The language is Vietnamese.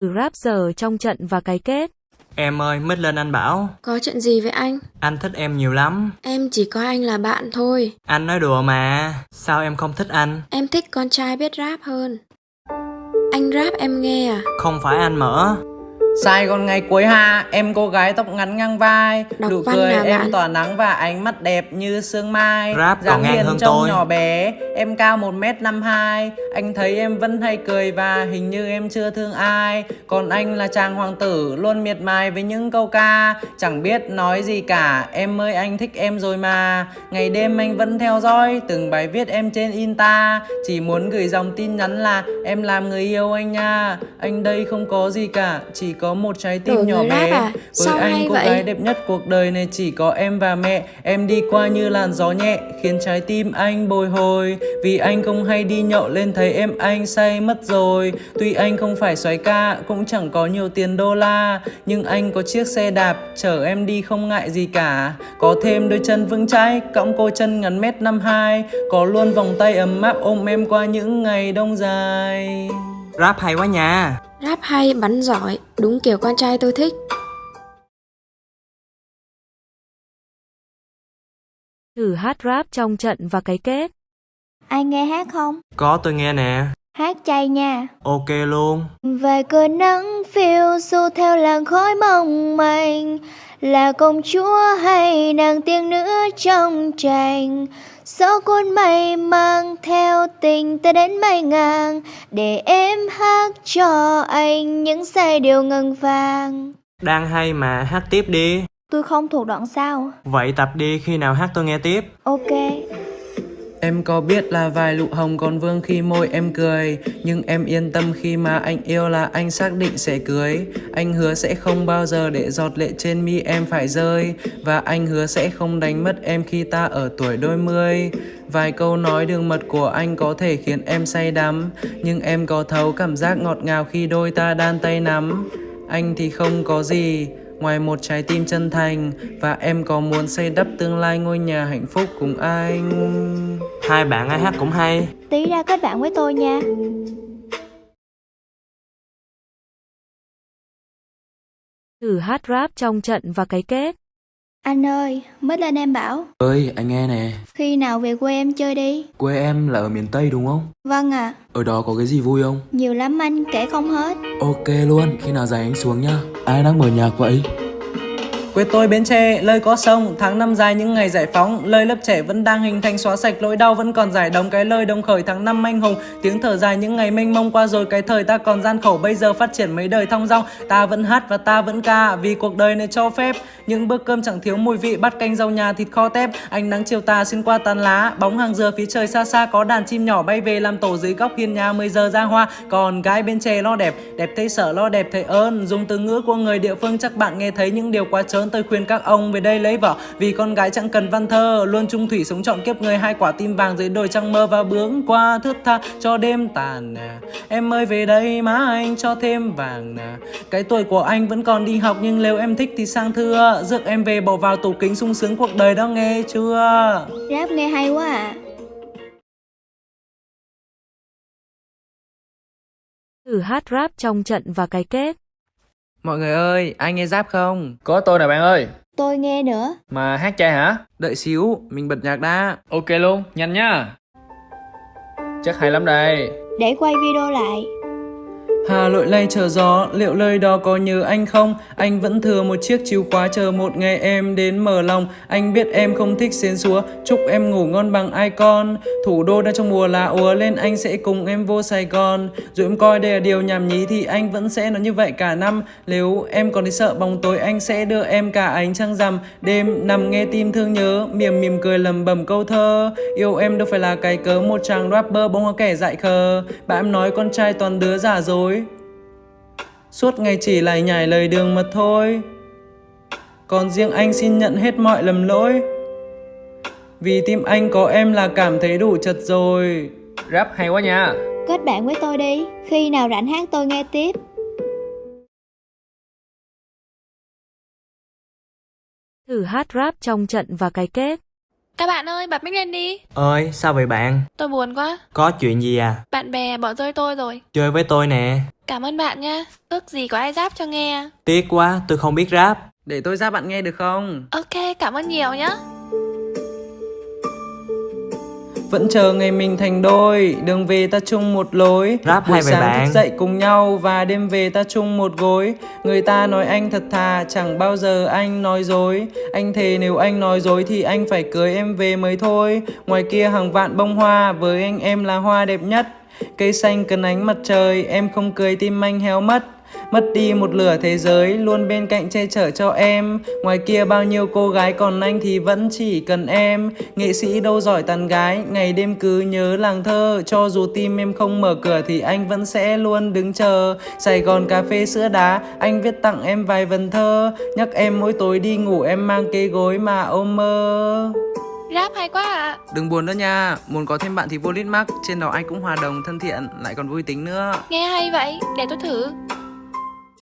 Rap giờ trong trận và cái kết. Em ơi, mít lên anh bảo. Có chuyện gì vậy anh? Anh thích em nhiều lắm. Em chỉ coi anh là bạn thôi. Anh nói đùa mà. Sao em không thích anh? Em thích con trai biết rap hơn. Anh rap em nghe à? Không phải anh mở. Sài Gòn ngày cuối hạ, em cô gái tóc ngắn ngang vai Đọc Nụ văn cười em bạn? tỏa nắng và ánh mắt đẹp như sương mai. Rap dáng ngang hiền hơn trông tôi. nhỏ bé, em cao 1m52 Anh thấy em vẫn hay cười và hình như em chưa thương ai. Còn anh là chàng hoàng tử, luôn miệt mài với những câu ca. Chẳng biết nói gì cả, em ơi anh thích em rồi mà. Ngày đêm anh vẫn theo dõi từng bài viết em trên Insta. Chỉ muốn gửi dòng tin nhắn là em làm người yêu anh nha Anh đây không có gì cả, chỉ có một trái tim Đổi nhỏ bé. à? với Sao anh cô vậy? gái đẹp nhất cuộc đời này chỉ có em và mẹ. Em đi qua như làn gió nhẹ Khiến trái tim anh bồi hồi. Vì anh không hay đi nhậu lên thấy em anh say mất rồi. Tuy anh không phải xoáy ca Cũng chẳng có nhiều tiền đô la. Nhưng anh có chiếc xe đạp Chở em đi không ngại gì cả. Có thêm đôi chân vững chãi Cõng cô chân ngắn mét năm hai. Có luôn vòng tay ấm áp ôm em qua những ngày đông dài. Rap hay quá nha. Rap hay, bắn giỏi, đúng kiểu con trai tôi thích. Thử hát rap trong trận và cái kết. Ai nghe hát không? Có tôi nghe nè. Hát chay nha. Ok luôn. Vài cơn nắng phiêu du theo làn khói mong manh Là công chúa hay nàng tiên nữ trong tranh Gió cuốn mây mang theo tình ta đến mây ngang Để em hát cho anh những giai điệu ngân vàng Đang hay mà hát tiếp đi. Tôi không thuộc đoạn sau Vậy tập đi khi nào hát tôi nghe tiếp. Ok Em có biết là vài lụ hồng còn vương khi môi em cười, Nhưng em yên tâm khi mà anh yêu là anh xác định sẽ cưới. Anh hứa sẽ không bao giờ để giọt lệ trên mi em phải rơi, Và anh hứa sẽ không đánh mất em khi ta ở tuổi đôi mươi. Vài câu nói đường mật của anh có thể khiến em say đắm, Nhưng em có thấu cảm giác ngọt ngào khi đôi ta đan tay nắm. Anh thì không có gì, Ngoài một trái tim chân thành, Và em có muốn xây đắp tương lai ngôi nhà hạnh phúc cùng anh. Hai bạn ai hát cũng hay. Tí ra kết bạn với tôi nha. Thử hát rap trong trận và cái kết. Anh ơi, mới lên em bảo. Ơi anh nghe nè. Khi nào về quê em chơi đi? Quê em là ở miền tây đúng không? Vâng ạ. Ở đó có cái gì vui không? Nhiều lắm anh, kể không hết. Ok luôn. Khi nào rảnh anh xuống nhá ai đang mở nhạc vậy Quê tôi Bến Tre, lơi có sông, tháng năm dài những ngày giải phóng, lơi lớp trẻ vẫn đang hình thành xóa sạch nỗi đau vẫn còn giải đóng cái lời đồng khởi tháng năm anh hùng, tiếng thở dài những ngày mênh mông qua rồi cái thời ta còn gian khổ bây giờ phát triển mấy đời thong dong, ta vẫn hát và ta vẫn ca vì cuộc đời này cho phép, những bữa cơm chẳng thiếu mùi vị bát canh rau nhà thịt kho tép, ánh nắng chiều tà xuyên qua tàn lá, bóng hàng dừa phía trời xa xa. Có đàn chim nhỏ bay về làm tổ dưới góc hiên nhà 10 giờ ra hoa, còn gái bên Tre lo đẹp, đẹp thấy sợ lo đẹp thấy ơn, dùng từ ngữ của người địa phương chắc bạn nghe thấy những điều quá trớn tôi khuyên các ông về đây lấy vợ. Vì con gái chẳng cần văn thơ luôn trung thủy sống trọn kiếp người. Hai quả tim vàng dưới đồi trăng mơ và bướng qua thước tha cho đêm tàn nè em ơi về đây má anh cho thêm vàng nè cái tuổi của anh vẫn còn đi học nhưng nếu em thích thì sang thưa. Rước em về bỏ vào tủ kính sung sướng cuộc đời đó nghe chưa? Rap nghe hay quá à. Thử hát rap trong trận và cái kết. Mọi người ơi ai nghe giáp không? Có tôi nè bạn ơi. Tôi nghe nữa. Mà hát chay hả? đợi xíu mình bật nhạc đã. Ok luôn, nhanh nha. Chắc hay lắm đây. Để quay video lại Hà lội lay chờ gió, liệu lời đó có nhớ anh không? Anh vẫn thừa một chiếc chìa khóa chờ một ngày em đến mở lòng. Anh biết em không thích xến xúa, chúc em ngủ ngon bằng icon. Thủ đô đang trong mùa lá úa lên anh sẽ cùng em vô Sài Gòn. Dù em coi đây là điều nhảm nhí thì anh vẫn sẽ nói như vậy cả năm. Nếu em còn thấy sợ bóng tối anh sẽ đưa em cả ánh trăng rằm. Đêm nằm nghe tim thương nhớ, mỉm mỉm cười lầm bầm câu thơ. Yêu em đâu phải là cái cớ một chàng rapper bóng hoa kẻ dại khờ. Bạn em nói con trai toàn đứa giả dối. Suốt ngày chỉ lại nhảy lời đường mà thôi Còn riêng anh xin nhận hết mọi lầm lỗi Vì tim anh có em là cảm thấy đủ chật rồi Rap hay quá nha Kết bạn với tôi đi Khi nào rảnh hát tôi nghe tiếp Thử hát rap trong trận và cái kết. Các bạn ơi, bật mic lên đi. Ơi, sao vậy bạn? Tôi buồn quá. Có chuyện gì à? Bạn bè bỏ rơi tôi rồi. Chơi với tôi nè. Cảm ơn bạn nha. Ước gì có ai rap cho nghe. Tiếc quá, tôi không biết rap. Để tôi ra bạn nghe được không? Ok, cảm ơn nhiều nhá. Vẫn chờ ngày mình thành đôi, đường về ta chung một lối. Rap Buổi sáng bạn? thức dậy cùng nhau và đêm về ta chung một gối. Người ta nói anh thật thà, chẳng bao giờ anh nói dối. Anh thề nếu anh nói dối thì anh phải cưới em về mới thôi. Ngoài kia hàng vạn bông hoa, với anh em là hoa đẹp nhất. Cây xanh cần ánh mặt trời, em không cười tim anh héo mất. Mất đi một lửa thế giới Luôn bên cạnh che chở cho em. Ngoài kia bao nhiêu cô gái Còn anh thì vẫn chỉ cần em. Nghệ sĩ đâu giỏi tàn gái Ngày đêm cứ nhớ làng thơ. Cho dù tim em không mở cửa Thì anh vẫn sẽ luôn đứng chờ. Sài Gòn cà phê sữa đá Anh viết tặng em vài vần thơ. Nhắc em mỗi tối đi ngủ Em mang cái gối mà ôm mơ. Rap hay quá ạ. Đừng buồn nữa nha Muốn có thêm bạn thì vô lít mắc Trên đó anh cũng hòa đồng thân thiện Lại còn vui tính nữa. Nghe hay vậy, để tôi thử.